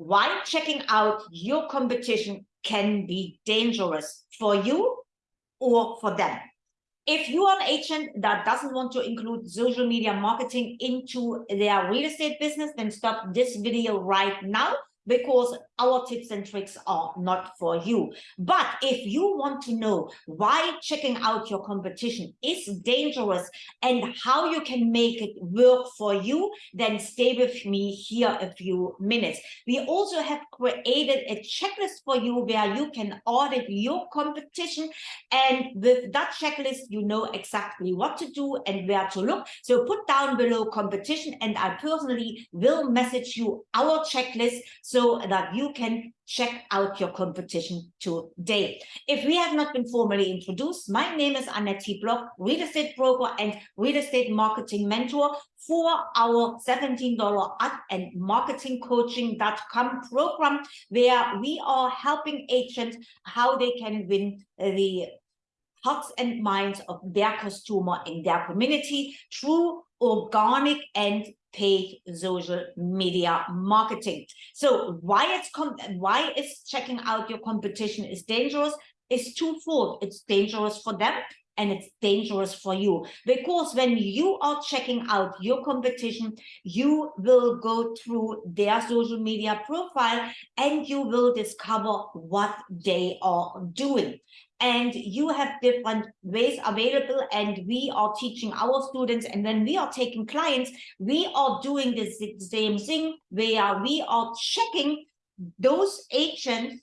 why checking out your competition can be dangerous for you or for them. If you are an agent that doesn't want to include social media marketing into their real estate business, then stop this video right now because our tips and tricks are not for you. But if you want to know why checking out your competition is dangerous and how you can make it work for you, then stay with me here a few minutes. We also have created a checklist for you where you can audit your competition. And with that checklist, you know exactly what to do and where to look. So put down below competition and I personally will message you our checklist so that you can check out your competition today. If we have not been formally introduced, my name is Annette Block, real estate broker and real estate marketing mentor for our $17 ad and marketing coaching.com program, where we are helping agents how they can win the hearts and minds of their customer in their community through organic and paid social media marketing. So why it's why is checking out your competition is dangerous is twofold. It's dangerous for them and it's dangerous for you. Because when you are checking out your competition you will go through their social media profile and you will discover what they are doing. And you have different ways available and we are teaching our students and when we are taking clients we are doing the same thing where we are checking those agents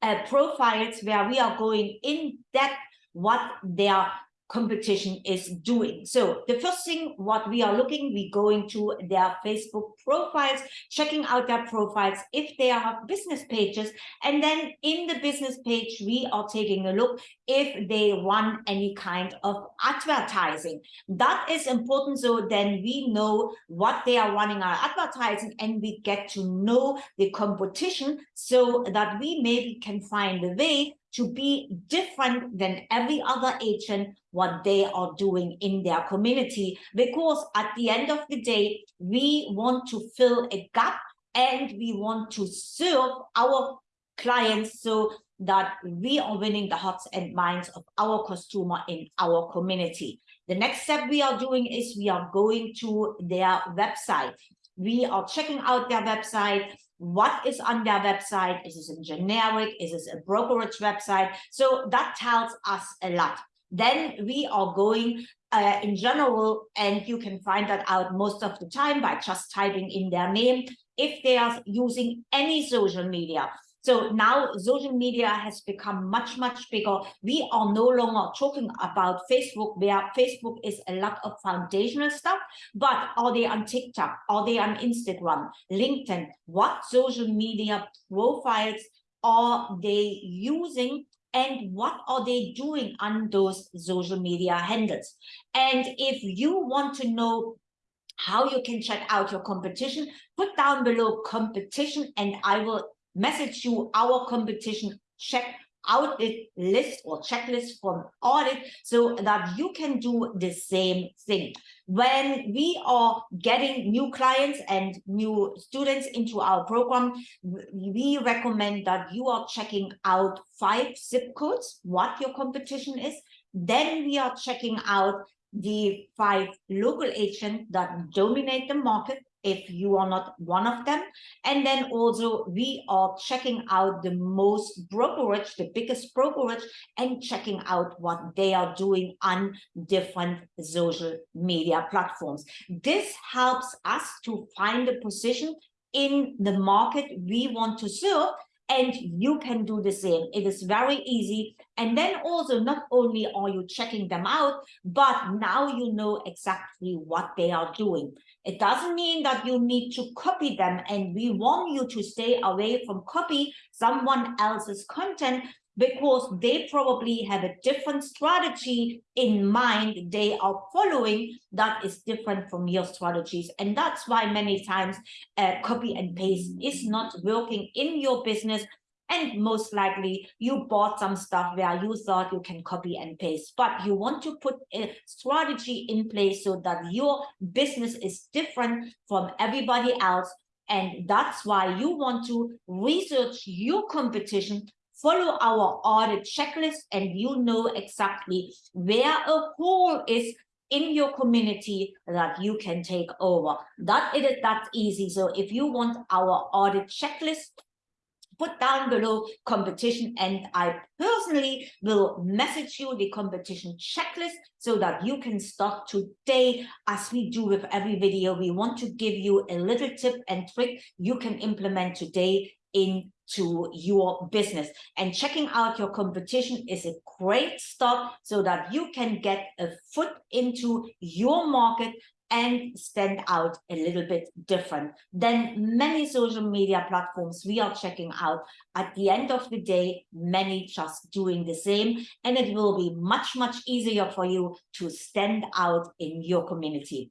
uh, profiles where we are going in depth what their competition is doing. So the first thing what we are looking, we going to their Facebook profiles, checking out their profiles if they have business pages. And then in the business page, we are taking a look if they run any kind of advertising. That is important. So then we know what they are running our advertising and we get to know the competition so that we maybe can find a way to be different than every other agent what they are doing in their community. Because at the end of the day we want to fill a gap and we want to serve our clients so that we are winning the hearts and minds of our customer in our community. The next step we are doing is we are going to their website. We are checking out their website. What is on their website? Is this a generic? Is this a brokerage website? So that tells us a lot then we are going uh, in general and you can find that out most of the time by just typing in their name if they are using any social media so now social media has become much, much bigger. We are no longer talking about Facebook, where Facebook is a lot of foundational stuff, but are they on TikTok? Are they on Instagram, LinkedIn? What social media profiles are they using and what are they doing on those social media handles? And if you want to know how you can check out your competition, put down below competition and I will message you our competition check audit list or checklist from audit so that you can do the same thing. When we are getting new clients and new students into our program, we recommend that you are checking out five zip codes, what your competition is. Then we are checking out the five local agents that dominate the market if you are not one of them. And then also we are checking out the most brokerage, the biggest brokerage, and checking out what they are doing on different social media platforms. This helps us to find a position in the market we want to serve and you can do the same. It is very easy. And then also not only are you checking them out, but now you know exactly what they are doing. It doesn't mean that you need to copy them and we want you to stay away from copy someone else's content because they probably have a different strategy in mind they are following that is different from your strategies. And that's why many times uh, copy and paste is not working in your business. And most likely you bought some stuff where you thought you can copy and paste but you want to put a strategy in place so that your business is different from everybody else. And that's why you want to research your competition, follow our audit checklist, and you know exactly where a hole is in your community that you can take over. That it is that easy. So if you want our audit checklist, put down below competition and I personally will message you the competition checklist so that you can start today as we do with every video. We want to give you a little tip and trick you can implement today into your business and checking out your competition is a great start so that you can get a foot into your market and stand out a little bit different than many social media platforms we are checking out. At the end of the day, many just doing the same, and it will be much, much easier for you to stand out in your community.